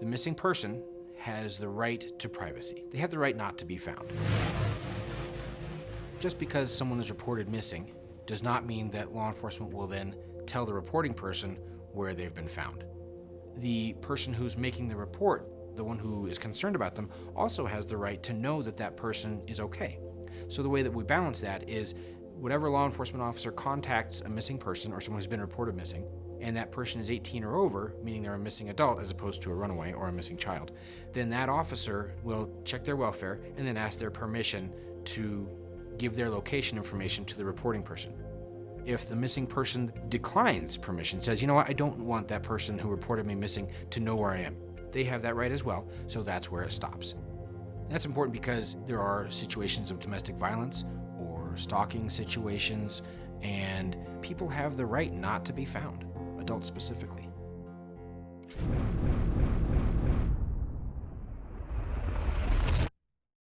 The missing person has the right to privacy. They have the right not to be found. Just because someone is reported missing does not mean that law enforcement will then tell the reporting person where they've been found. The person who's making the report, the one who is concerned about them, also has the right to know that that person is okay. So the way that we balance that is whatever law enforcement officer contacts a missing person or someone who's been reported missing, and that person is 18 or over, meaning they're a missing adult as opposed to a runaway or a missing child, then that officer will check their welfare and then ask their permission to give their location information to the reporting person. If the missing person declines permission, says, you know what, I don't want that person who reported me missing to know where I am, they have that right as well, so that's where it stops. That's important because there are situations of domestic violence stalking situations, and people have the right not to be found, adults specifically.